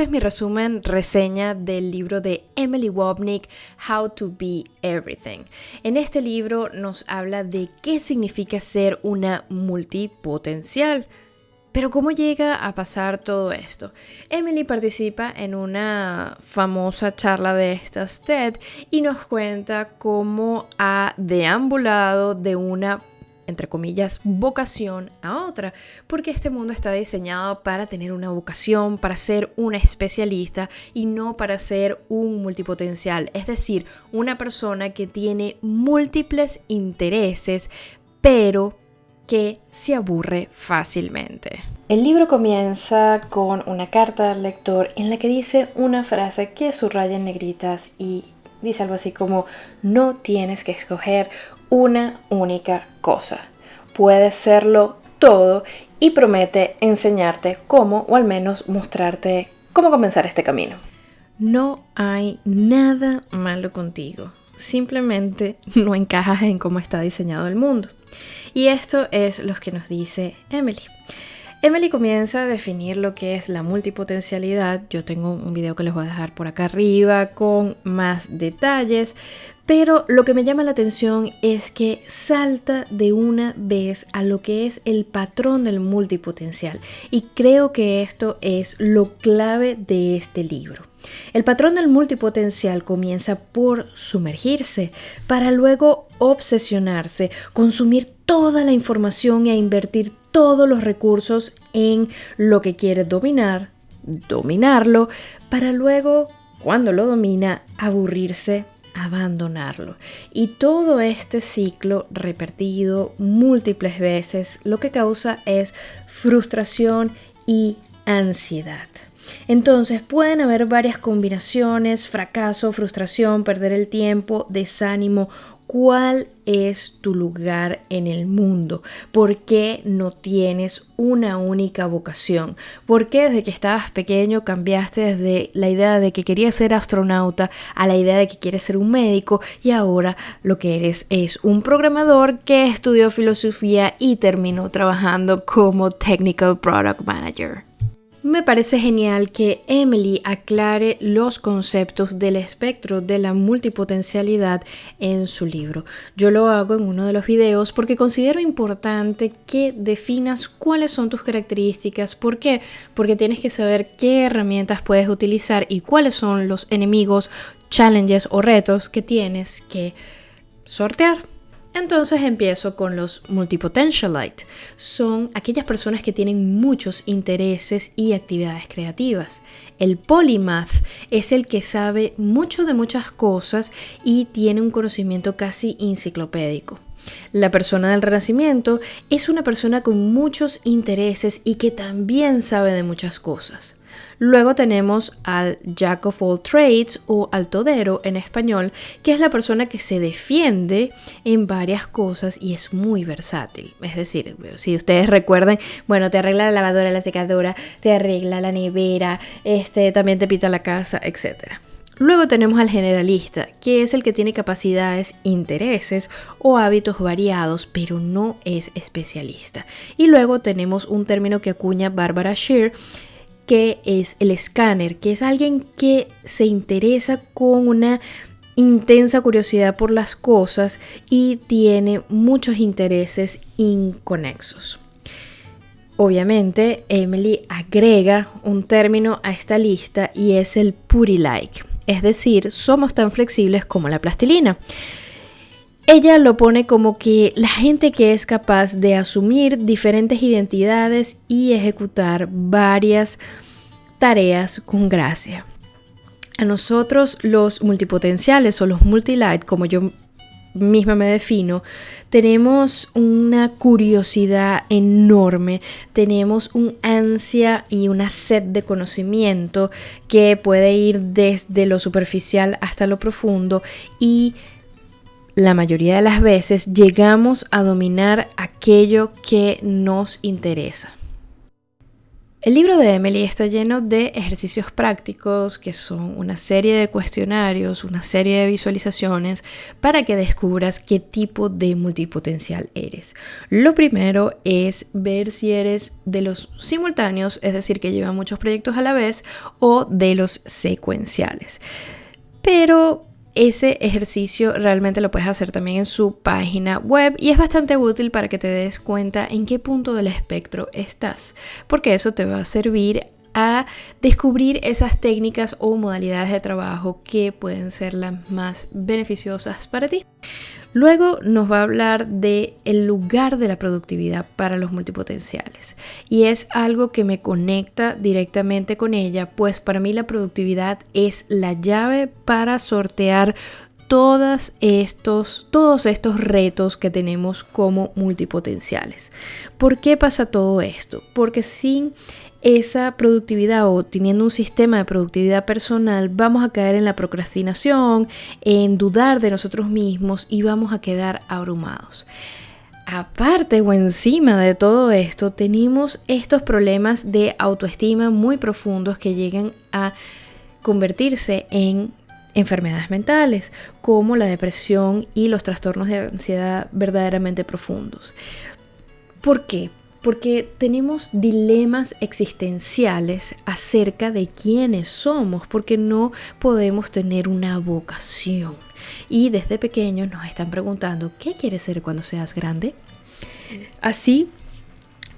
Este es mi resumen reseña del libro de Emily Wobnick, How to Be Everything. En este libro nos habla de qué significa ser una multipotencial. Pero ¿cómo llega a pasar todo esto? Emily participa en una famosa charla de estas TED y nos cuenta cómo ha deambulado de una entre comillas, vocación a otra, porque este mundo está diseñado para tener una vocación, para ser un especialista y no para ser un multipotencial, es decir, una persona que tiene múltiples intereses, pero que se aburre fácilmente. El libro comienza con una carta al lector en la que dice una frase que subraya en negritas y dice algo así como no tienes que escoger una única cosa. Puede serlo todo y promete enseñarte cómo o al menos mostrarte cómo comenzar este camino. No hay nada malo contigo. Simplemente no encajas en cómo está diseñado el mundo. Y esto es lo que nos dice Emily. Emily comienza a definir lo que es la multipotencialidad. Yo tengo un video que les voy a dejar por acá arriba con más detalles, pero lo que me llama la atención es que salta de una vez a lo que es el patrón del multipotencial y creo que esto es lo clave de este libro. El patrón del multipotencial comienza por sumergirse para luego obsesionarse, consumir toda la información e invertir todos los recursos en lo que quiere dominar, dominarlo, para luego, cuando lo domina, aburrirse abandonarlo. Y todo este ciclo repetido múltiples veces lo que causa es frustración y ansiedad. Entonces pueden haber varias combinaciones, fracaso, frustración, perder el tiempo, desánimo ¿Cuál es tu lugar en el mundo? ¿Por qué no tienes una única vocación? ¿Por qué desde que estabas pequeño cambiaste desde la idea de que querías ser astronauta a la idea de que quieres ser un médico y ahora lo que eres es un programador que estudió filosofía y terminó trabajando como Technical Product Manager? Me parece genial que Emily aclare los conceptos del espectro de la multipotencialidad en su libro. Yo lo hago en uno de los videos porque considero importante que definas cuáles son tus características. ¿Por qué? Porque tienes que saber qué herramientas puedes utilizar y cuáles son los enemigos, challenges o retos que tienes que sortear. Entonces empiezo con los multipotentialite. Son aquellas personas que tienen muchos intereses y actividades creativas. El polymath es el que sabe mucho de muchas cosas y tiene un conocimiento casi enciclopédico. La persona del renacimiento es una persona con muchos intereses y que también sabe de muchas cosas. Luego tenemos al Jack of all trades o al todero en español, que es la persona que se defiende en varias cosas y es muy versátil. Es decir, si ustedes recuerdan, bueno, te arregla la lavadora, la secadora, te arregla la nevera, este, también te pita la casa, etcétera. Luego tenemos al generalista, que es el que tiene capacidades, intereses o hábitos variados, pero no es especialista. Y luego tenemos un término que acuña Barbara Shear, que es el escáner, que es alguien que se interesa con una intensa curiosidad por las cosas y tiene muchos intereses inconexos. Obviamente, Emily agrega un término a esta lista y es el putty like es decir, somos tan flexibles como la plastilina. Ella lo pone como que la gente que es capaz de asumir diferentes identidades y ejecutar varias tareas con gracia. A nosotros los multipotenciales o los multilight, como yo misma me defino, tenemos una curiosidad enorme, tenemos un ansia y una sed de conocimiento que puede ir desde lo superficial hasta lo profundo y la mayoría de las veces llegamos a dominar aquello que nos interesa. El libro de Emily está lleno de ejercicios prácticos que son una serie de cuestionarios, una serie de visualizaciones para que descubras qué tipo de multipotencial eres. Lo primero es ver si eres de los simultáneos, es decir, que llevan muchos proyectos a la vez, o de los secuenciales. Pero ese ejercicio realmente lo puedes hacer también en su página web y es bastante útil para que te des cuenta en qué punto del espectro estás, porque eso te va a servir a descubrir esas técnicas o modalidades de trabajo que pueden ser las más beneficiosas para ti. Luego nos va a hablar de el lugar de la productividad para los multipotenciales y es algo que me conecta directamente con ella, pues para mí la productividad es la llave para sortear estos, todos estos retos que tenemos como multipotenciales. ¿Por qué pasa todo esto? Porque sin esa productividad o teniendo un sistema de productividad personal, vamos a caer en la procrastinación, en dudar de nosotros mismos y vamos a quedar abrumados. Aparte o encima de todo esto, tenemos estos problemas de autoestima muy profundos que llegan a convertirse en enfermedades mentales, como la depresión y los trastornos de ansiedad verdaderamente profundos. ¿Por qué? Porque tenemos dilemas existenciales acerca de quiénes somos, porque no podemos tener una vocación. Y desde pequeños nos están preguntando, ¿qué quieres ser cuando seas grande? Así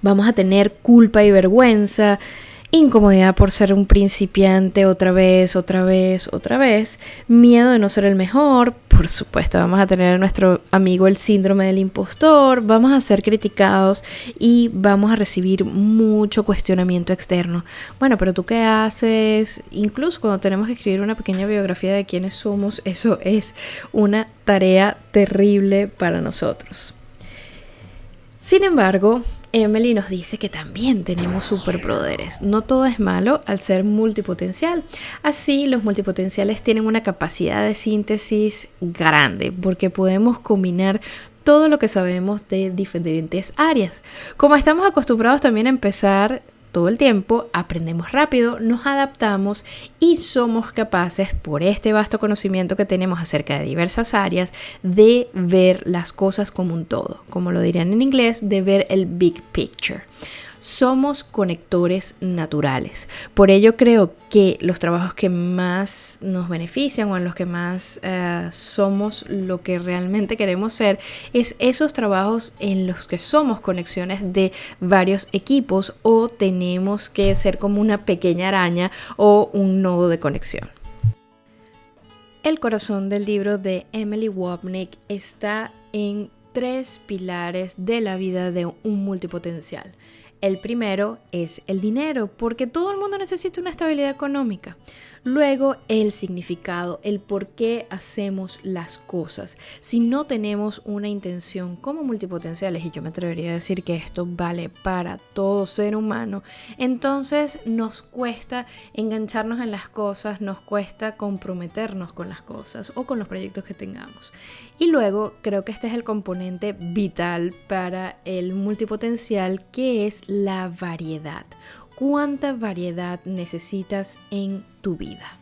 vamos a tener culpa y vergüenza incomodidad por ser un principiante otra vez, otra vez, otra vez, miedo de no ser el mejor, por supuesto vamos a tener a nuestro amigo el síndrome del impostor, vamos a ser criticados y vamos a recibir mucho cuestionamiento externo. Bueno, pero tú qué haces, incluso cuando tenemos que escribir una pequeña biografía de quiénes somos, eso es una tarea terrible para nosotros. Sin embargo, Emily nos dice que también tenemos superpoderes. No todo es malo al ser multipotencial. Así, los multipotenciales tienen una capacidad de síntesis grande porque podemos combinar todo lo que sabemos de diferentes áreas. Como estamos acostumbrados también a empezar todo el tiempo, aprendemos rápido, nos adaptamos y somos capaces, por este vasto conocimiento que tenemos acerca de diversas áreas, de ver las cosas como un todo, como lo dirían en inglés, de ver el big picture somos conectores naturales. Por ello creo que los trabajos que más nos benefician o en los que más eh, somos lo que realmente queremos ser es esos trabajos en los que somos conexiones de varios equipos o tenemos que ser como una pequeña araña o un nodo de conexión. El corazón del libro de Emily Wapnick está en tres pilares de la vida de un multipotencial. El primero es el dinero, porque todo el mundo necesita una estabilidad económica. Luego, el significado, el por qué hacemos las cosas. Si no tenemos una intención como multipotenciales, y yo me atrevería a decir que esto vale para todo ser humano, entonces nos cuesta engancharnos en las cosas, nos cuesta comprometernos con las cosas o con los proyectos que tengamos. Y luego, creo que este es el componente vital para el multipotencial, que es la variedad cuánta variedad necesitas en tu vida.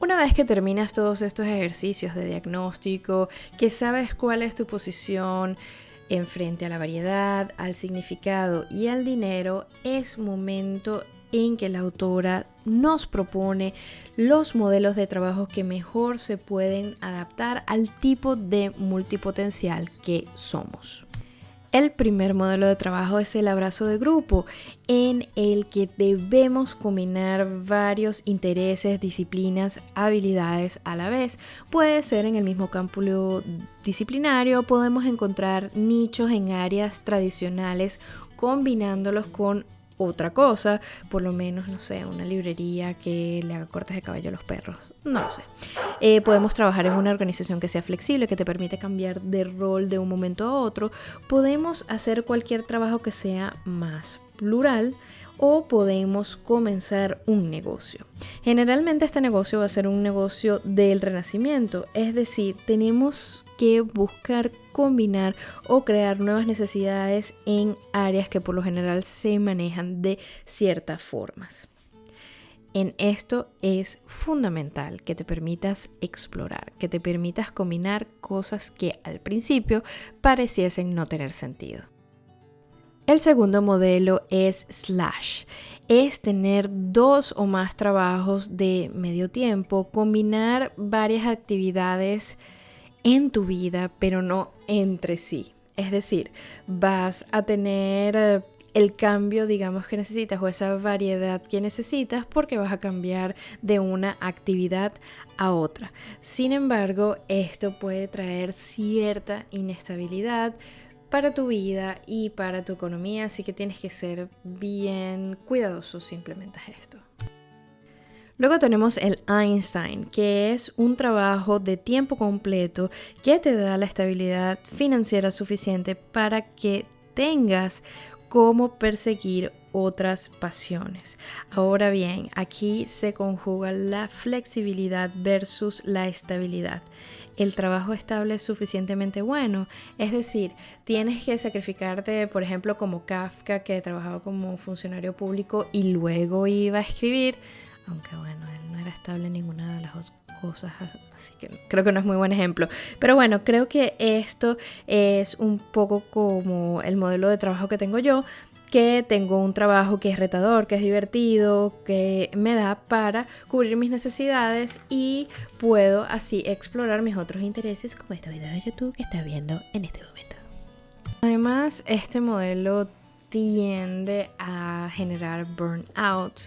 Una vez que terminas todos estos ejercicios de diagnóstico, que sabes cuál es tu posición en frente a la variedad, al significado y al dinero, es momento en que la autora nos propone los modelos de trabajo que mejor se pueden adaptar al tipo de multipotencial que somos. El primer modelo de trabajo es el abrazo de grupo, en el que debemos combinar varios intereses, disciplinas, habilidades a la vez. Puede ser en el mismo campo disciplinario, podemos encontrar nichos en áreas tradicionales combinándolos con otra cosa, por lo menos, no sé, una librería que le haga cortes de cabello a los perros, no lo sé. Eh, podemos trabajar en una organización que sea flexible, que te permite cambiar de rol de un momento a otro. Podemos hacer cualquier trabajo que sea más plural o podemos comenzar un negocio. Generalmente este negocio va a ser un negocio del renacimiento, es decir, tenemos que buscar combinar o crear nuevas necesidades en áreas que por lo general se manejan de ciertas formas. En esto es fundamental que te permitas explorar, que te permitas combinar cosas que al principio pareciesen no tener sentido. El segundo modelo es slash. Es tener dos o más trabajos de medio tiempo, combinar varias actividades en tu vida, pero no entre sí. Es decir, vas a tener eh, el cambio, digamos, que necesitas o esa variedad que necesitas porque vas a cambiar de una actividad a otra. Sin embargo, esto puede traer cierta inestabilidad, para tu vida y para tu economía, así que tienes que ser bien cuidadoso si implementas esto. Luego tenemos el Einstein, que es un trabajo de tiempo completo que te da la estabilidad financiera suficiente para que tengas cómo perseguir otras pasiones. Ahora bien, aquí se conjuga la flexibilidad versus la estabilidad el trabajo estable es suficientemente bueno. Es decir, tienes que sacrificarte, por ejemplo, como Kafka, que trabajaba como funcionario público y luego iba a escribir, aunque bueno, él no era estable en ninguna de las cosas, así que creo que no es muy buen ejemplo. Pero bueno, creo que esto es un poco como el modelo de trabajo que tengo yo, que tengo un trabajo que es retador, que es divertido, que me da para cubrir mis necesidades y puedo así explorar mis otros intereses como este video de YouTube que está viendo en este momento. Además, este modelo tiende a generar burnout,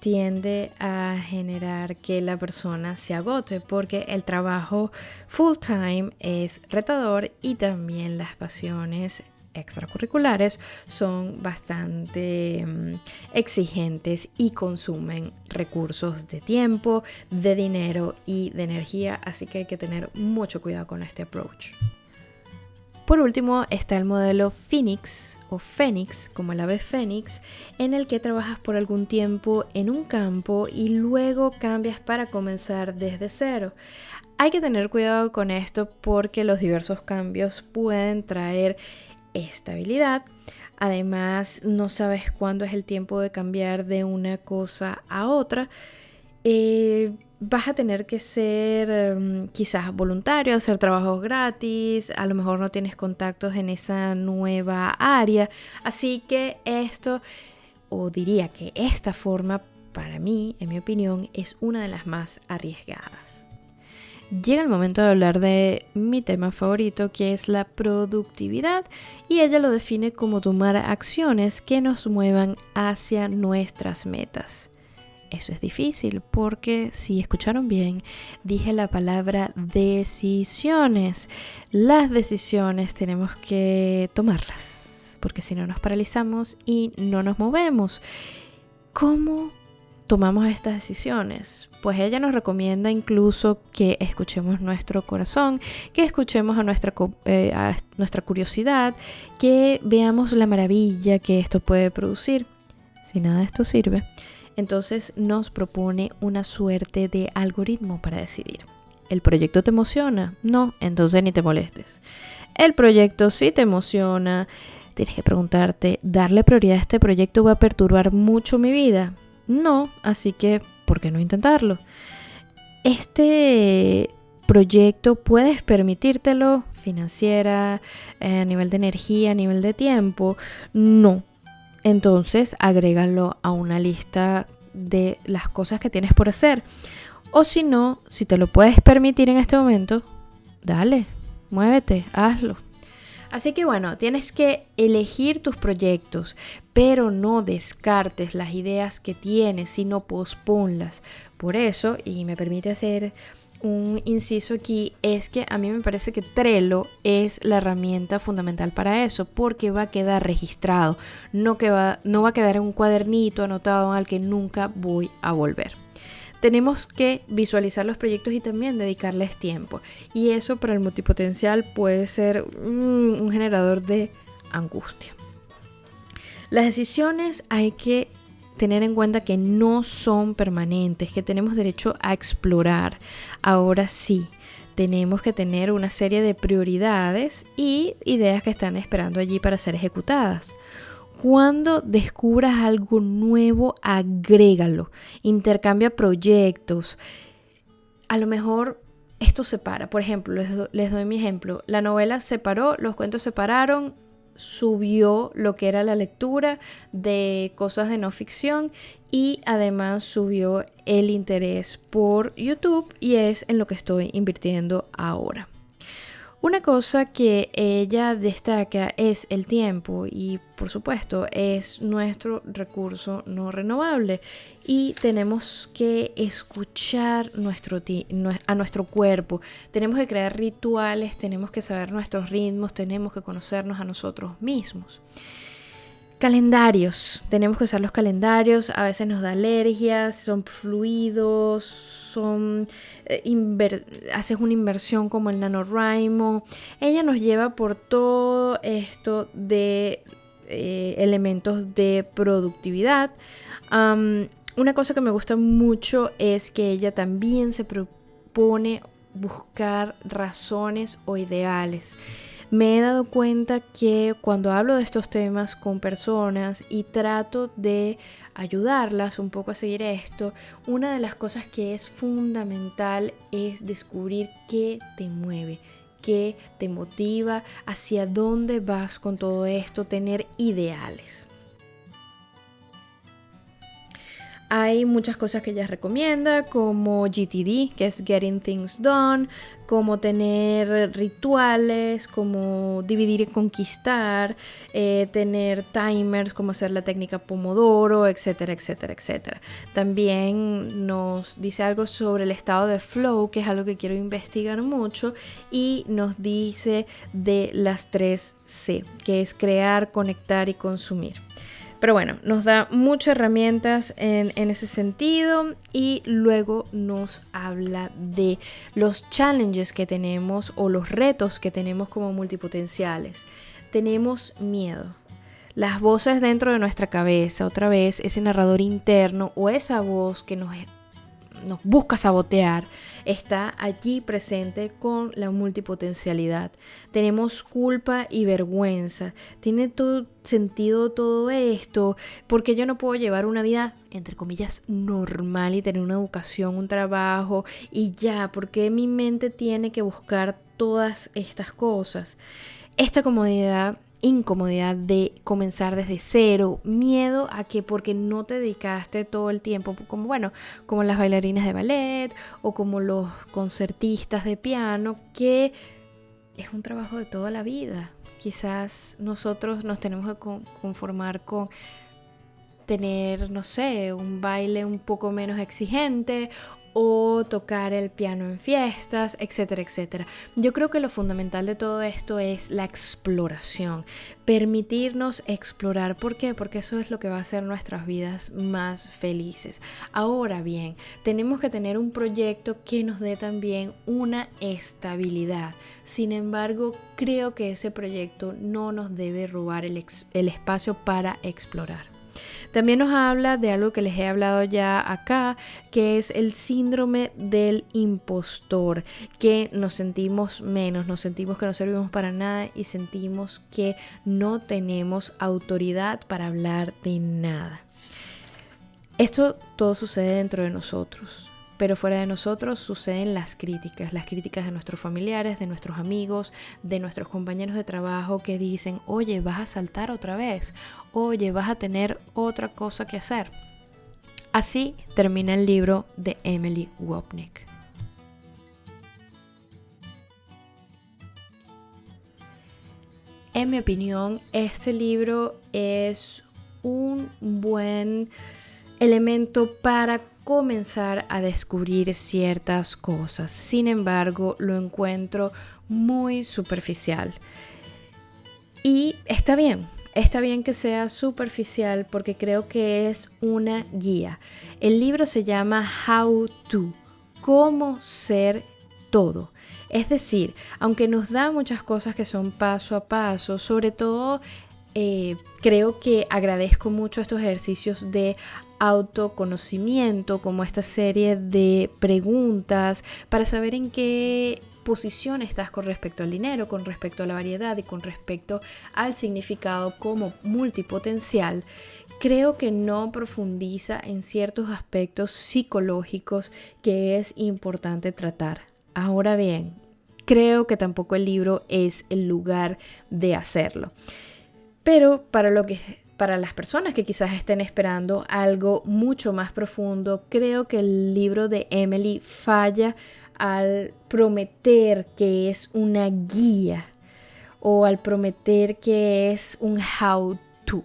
tiende a generar que la persona se agote porque el trabajo full time es retador y también las pasiones extracurriculares son bastante mm, exigentes y consumen recursos de tiempo, de dinero y de energía, así que hay que tener mucho cuidado con este approach. Por último está el modelo Phoenix o Phoenix, como el ave Phoenix, en el que trabajas por algún tiempo en un campo y luego cambias para comenzar desde cero. Hay que tener cuidado con esto porque los diversos cambios pueden traer estabilidad. Además, no sabes cuándo es el tiempo de cambiar de una cosa a otra. Eh, vas a tener que ser mm, quizás voluntario, hacer trabajos gratis, a lo mejor no tienes contactos en esa nueva área. Así que esto, o diría que esta forma, para mí, en mi opinión, es una de las más arriesgadas llega el momento de hablar de mi tema favorito, que es la productividad, y ella lo define como tomar acciones que nos muevan hacia nuestras metas. Eso es difícil porque si escucharon bien, dije la palabra decisiones. Las decisiones tenemos que tomarlas, porque si no nos paralizamos y no nos movemos. ¿Cómo tomamos estas decisiones? Pues ella nos recomienda incluso que escuchemos nuestro corazón, que escuchemos a nuestra, eh, curiosidad, que veamos la maravilla que esto puede producir. Si nada de esto sirve, entonces nos propone una suerte de algoritmo para decidir. ¿El proyecto te emociona? No, entonces ni te molestes. El proyecto sí te emociona. Tienes que preguntarte, ¿darle prioridad a este proyecto va a perturbar mucho mi vida? No, así que, ¿por qué no intentarlo? Este proyecto puedes permitírtelo financiera, eh, a nivel de energía, a nivel de tiempo. No. Entonces, agrégalo a una lista de las cosas que tienes por hacer. O si no, si te lo puedes permitir en este momento, dale, muévete, hazlo. Así que bueno, tienes que elegir tus proyectos, pero no descartes las ideas que tienes, sino posponlas. Por eso, y me permite hacer un inciso aquí, es que a mí me parece que Trello es la herramienta fundamental para eso, porque va a quedar registrado, no, que va, no va a quedar en un cuadernito anotado al que nunca voy a volver tenemos que visualizar los proyectos y también dedicarles tiempo. Y eso para el multipotencial puede ser mm, un generador de angustia. Las decisiones hay que tener en cuenta que no son permanentes, que tenemos derecho a explorar. Ahora sí, tenemos que tener una serie de prioridades y ideas que están esperando allí para ser ejecutadas. Cuando descubras algo nuevo, agrégalo, intercambia proyectos. A lo mejor esto separa. Por ejemplo, les, les doy mi ejemplo. La novela se paró, los cuentos se pararon, subió lo que era la lectura de cosas de no ficción y además subió el interés por YouTube y es en lo que estoy invirtiendo ahora. Una cosa que ella destaca es el tiempo y por supuesto es nuestro recurso no renovable y tenemos que escuchar a nuestro cuerpo, tenemos que crear rituales, tenemos que saber nuestros ritmos, tenemos que conocernos a nosotros mismos. Calendarios, tenemos que usar los calendarios, a veces nos da alergias, son fluidos, son eh, haces una inversión como el NaNoWriMo. Ella nos lleva por todo esto de eh, elementos de productividad. una cosa que me gusta mucho es que ella también se propone buscar razones o ideales me he dado cuenta que cuando hablo de estos temas con personas y trato de ayudarlas un poco a seguir esto, una de las cosas que es fundamental es descubrir qué te mueve, qué te motiva, hacia dónde vas con todo esto, tener ideales. Hay muchas cosas que ella recomienda, como GTD, que es Getting Things Done, como tener rituales, como dividir y conquistar, eh, tener timers, como hacer la técnica Pomodoro, etcétera, etcétera, etcétera. También nos dice algo sobre el estado de flow, que es algo que quiero investigar mucho, y nos dice de las tres C, que es crear, conectar y consumir. Pero bueno, nos da muchas herramientas en, ese sentido y luego nos habla de los challenges que tenemos o los retos que tenemos como multipotenciales. Tenemos miedo. Las voces dentro de nuestra cabeza, otra vez, ese narrador interno o esa voz que nos nos busca sabotear, está allí presente con la multipotencialidad. Tenemos culpa y vergüenza. Tiene todo sentido todo esto, porque yo no puedo llevar una vida entre comillas normal y tener una educación, un trabajo y ya, porque mi mente tiene que buscar todas estas cosas. Esta comodidad incomodidad de comenzar desde cero, miedo a que porque no te dedicaste todo el tiempo, como bueno, como las bailarinas de ballet o como los concertistas de piano, que es un trabajo de toda la vida. Quizás nosotros nos tenemos que conformar con tener, no sé, un baile un poco menos exigente o tocar el piano en fiestas, etcétera, etcétera. Yo creo que lo fundamental de todo esto es la exploración, permitirnos explorar. ¿Por qué? Porque eso es lo que va a hacer nuestras vidas más felices. Ahora bien, tenemos que tener un proyecto que nos dé también una estabilidad. Sin embargo, creo que ese proyecto no nos debe robar el, el espacio para explorar. También nos habla de algo que les he hablado ya acá, que es el síndrome del impostor, que nos sentimos menos, nos sentimos que no servimos para nada y sentimos que no tenemos autoridad para hablar de nada. Esto todo sucede dentro de nosotros pero fuera de nosotros suceden las críticas, las críticas de nuestros familiares, de nuestros amigos, de nuestros compañeros de trabajo que dicen, oye, vas a saltar otra vez, oye, vas a tener otra cosa que hacer. Así termina el libro de Emily Wopnick. En mi opinión, este libro es un buen elemento para comenzar a descubrir ciertas cosas. Sin embargo, lo encuentro muy superficial. Y está bien, está bien que sea superficial porque creo que es una guía. El libro se llama How to, cómo ser todo. Es decir, aunque nos da muchas cosas que son paso a paso, sobre todo eh, creo que agradezco mucho estos ejercicios de autoconocimiento, como esta serie de preguntas para saber en qué posición estás con respecto al dinero, con respecto a la variedad y con respecto al significado como multipotencial, creo que no profundiza en ciertos aspectos psicológicos que es importante tratar. Ahora bien, creo que tampoco el libro es el lugar de hacerlo. Pero para lo que para las personas que quizás estén esperando algo mucho más profundo, creo que el libro de Emily falla al prometer que es una guía o al prometer que es un how to.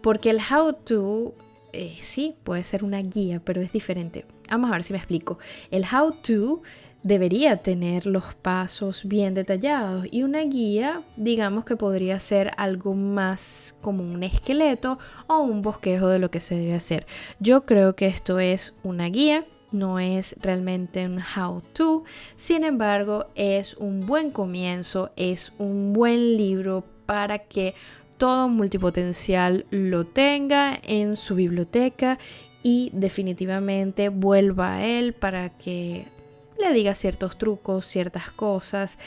Porque el how to eh, sí puede ser una guía, pero es diferente. Vamos a ver si me explico. El how to debería tener los pasos bien detallados y una guía digamos que podría ser algo más como un esqueleto o un bosquejo de lo que se debe hacer. Yo creo que esto es una guía no es realmente un how to, sin embargo es un buen comienzo, es un buen libro para que todo multipotencial lo tenga en su biblioteca y definitivamente vuelva a él para que le diga ciertos trucos, ciertas cosas.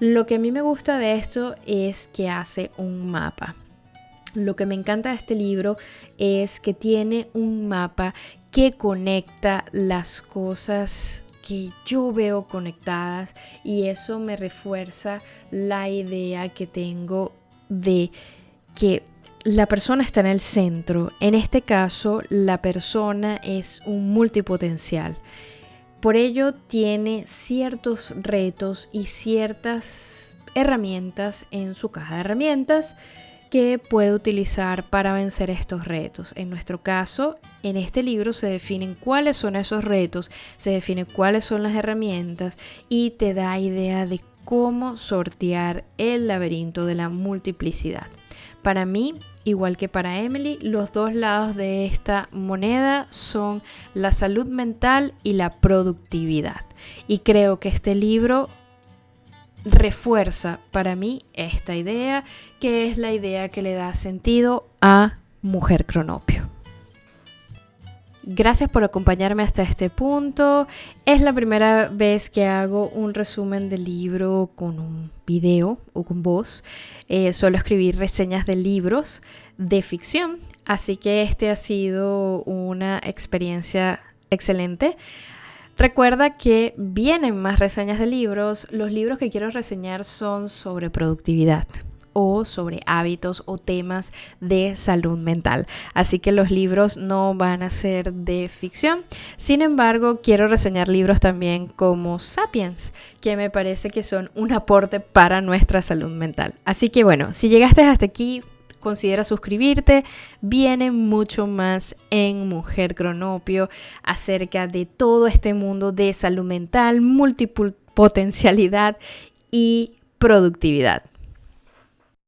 Lo que a mí me gusta de esto es que hace un mapa. Lo que me encanta de este libro es que tiene un mapa que conecta las cosas que yo veo conectadas y eso me refuerza la idea que tengo de que la persona está en el centro. En este caso, la persona es un multipotencial. Por ello tiene ciertos retos y ciertas herramientas en su caja de herramientas que puede utilizar para vencer estos retos. En nuestro caso, en este libro se definen cuáles son esos retos, se define cuáles son las herramientas y te da idea de cómo sortear el laberinto de la multiplicidad. Para mí, igual que para Emily, los dos lados de esta moneda son la salud mental y la productividad. Y creo que este libro refuerza para mí esta idea, que es la idea que le da sentido a Mujer Cronopio. Gracias por acompañarme hasta este punto. Es la primera vez que hago un resumen del libro con un video o con voz. Eh, suelo escribir reseñas de libros de ficción, así que este ha sido una experiencia excelente. Recuerda que vienen más reseñas de libros. Los libros que quiero reseñar son sobre productividad o sobre hábitos o temas de salud mental. Así que los libros no van a ser de ficción. Sin embargo, quiero reseñar libros también como Sapiens, que me parece que son un aporte para nuestra salud mental. Así que bueno, si llegaste hasta aquí, considera suscribirte. Viene mucho más en Mujer Cronopio acerca de todo este mundo de salud mental, multipotencialidad y productividad.